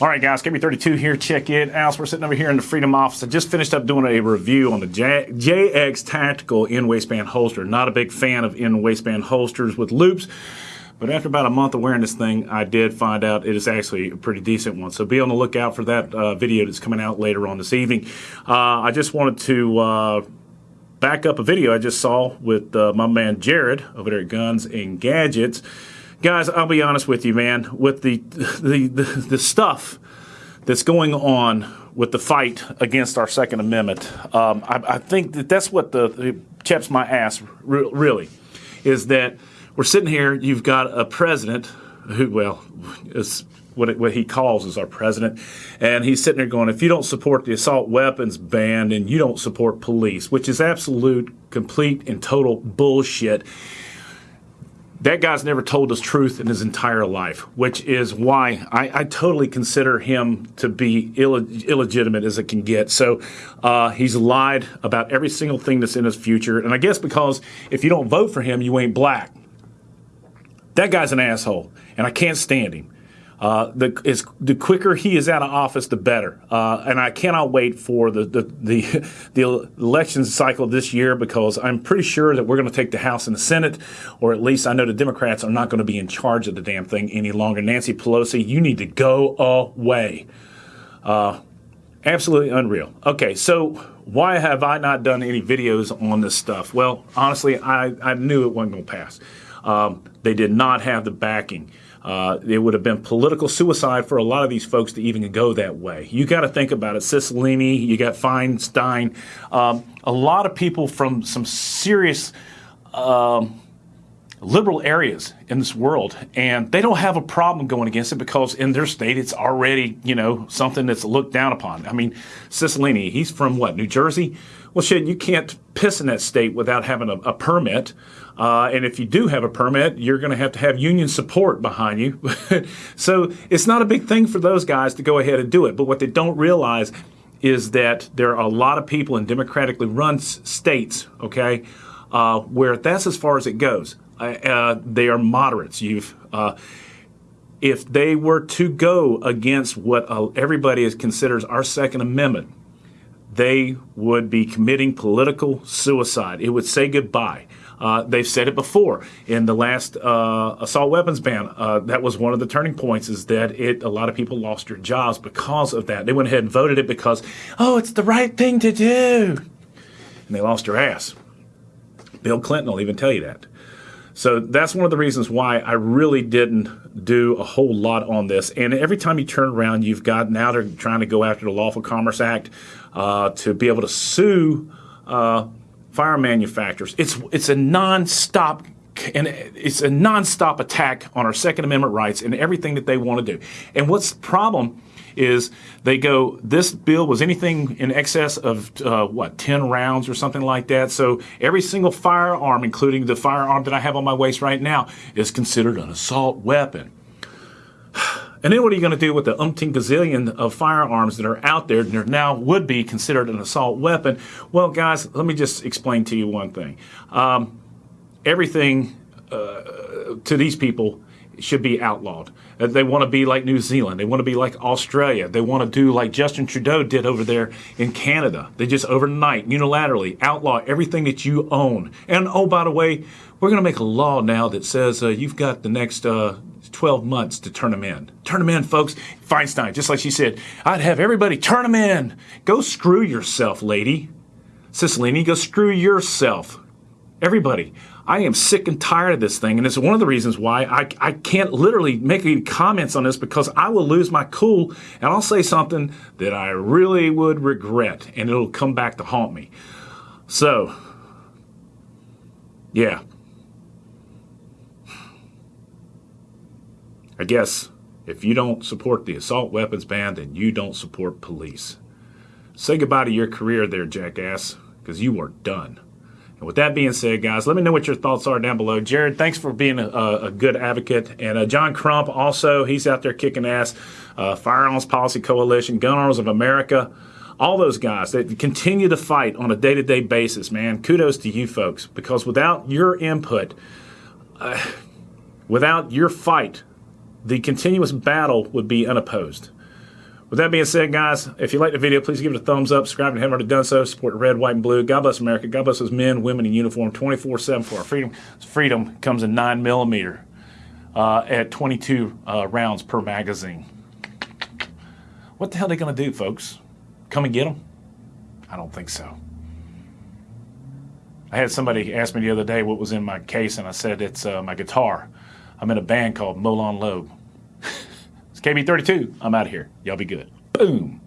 All right, guys, KB32 here. Check it out. We're sitting over here in the Freedom office. I just finished up doing a review on the J- JX Tactical in waistband holster. Not a big fan of in waistband holsters with loops. But after about a month of wearing this thing, I did find out it is actually a pretty decent one. So be on the lookout for that uh, video that's coming out later on this evening. Uh, I just wanted to uh, back up a video I just saw with uh, my man Jared over there at Guns and Gadgets guys, I'll be honest with you, man. With the the the, the stuff that's going on with the fight against our Second Amendment, um, I, I, think that that's what the, chaps my ass re- really is that we're sitting here. You've got a president who, well, is what, it, what he calls is our president, and he's sitting there going, "If you don't support the assault weapons ban, and you don't support police," which is absolute, complete, and total bullshit that guy's never told us truth in his entire life, which is why I, I totally consider him to be Ill, illegitimate as it can get. So uh, he's lied about every single thing that's in his future. And I guess because if you don't vote for him, you ain't black. That guy's an asshole, and I can't stand him. Uh, the is, the quicker he is out of office, the better. Uh, and I cannot wait for the the, the the election cycle this year because I'm pretty sure that we're going to take the House and the Senate, or at least I know the Democrats are not going to be in charge of the damn thing any longer. Nancy Pelosi, you need to go away. Uh, absolutely unreal. Okay, so why have I not done any videos on this stuff? Well, honestly, I, I knew it wasn't going to pass. Um, they did not have the backing. Uh, it would have been political suicide for a lot of these folks to even go that way. You got to think about it. Cicilline, you got Feinstein, um, a lot of people from some serious um, liberal areas in this world, and they don't have a problem going against it because in their state it's already you know something that's looked down upon. I mean, Cicilline, he's from what New Jersey. Well, shit, you can't piss in that state without having a, a permit. Uh, and if you do have a permit, you're going to have to have union support behind you. so it's not a big thing for those guys to go ahead and do it. But what they don't realize is that there are a lot of people in democratically run states, okay, uh, where that's as far as it goes. Uh, they are moderates. You've uh, if they were to go against what uh, everybody is considers our Second Amendment, they would be committing political suicide. It would say goodbye. Uh, they've said it before in the last uh, assault weapons ban. Uh, that was one of the turning points. Is that it? A lot of people lost their jobs because of that. They went ahead and voted it because oh, it's the right thing to do, and they lost their ass. Bill Clinton will even tell you that. So that's one of the reasons why I really didn't do a whole lot on this. And every time you turn around, you've got now they're trying to go after the Lawful Commerce Act uh, to be able to sue uh, fire manufacturers. It's it's a nonstop and it's a nonstop attack on our Second Amendment rights and everything that they want to do. And what's the problem is they go, this bill was anything in excess of uh, what, 10 rounds or something like that. So every single firearm, including the firearm that I have on my waist right now, is considered an assault weapon. And then what are you going to do with the umpteen gazillion of firearms that are out there that now would be considered an assault weapon? Well, guys, let me just explain to you one thing. Um, everything uh, to these people should be outlawed. Uh, they want to be like New Zealand. They want to be like Australia. They want to do like Justin Trudeau did over there in Canada. They just overnight, unilaterally outlaw everything that you own. And oh, by the way, we're going to make a law now that says uh, you've got the next uh, 12 months to turn them in. Turn them in, folks. Feinstein, just like she said, I'd have everybody turn them in. Go screw yourself, lady. Cicilline, go screw yourself. Everybody. I am sick and tired of this thing, and it's one of the reasons why I, I can't literally make any comments on this because I will lose my cool and I'll say something that I really would regret, and it'll come back to haunt me. So, yeah, I guess if you don't support the assault weapons ban, then you don't support police. Say goodbye to your career there, jackass, because you are done. And with that being said, guys, let me know what your thoughts are down below. Jared, thanks for being a, a good advocate. And uh, John Crump, also, he's out there kicking ass. Uh, Firearms Policy Coalition, Gun Owners of America, all those guys that continue to fight on a day to day basis, man. Kudos to you folks, because without your input, uh, without your fight, the continuous battle would be unopposed. With that being said, guys, if you like the video, please give it a thumbs up. Subscribe if you haven't already done so. Support red, white, and blue. God bless America. God bless those men, women in uniform 24 7 for our freedom. Freedom comes in 9 millimeter uh, at 22 uh, rounds per magazine. What the hell are they going to do, folks? Come and get them? I don't think so. I had somebody ask me the other day what was in my case, and I said it's uh, my guitar. I'm in a band called Molon Labe. It's KB32. I'm out of here. Y'all be good. Boom.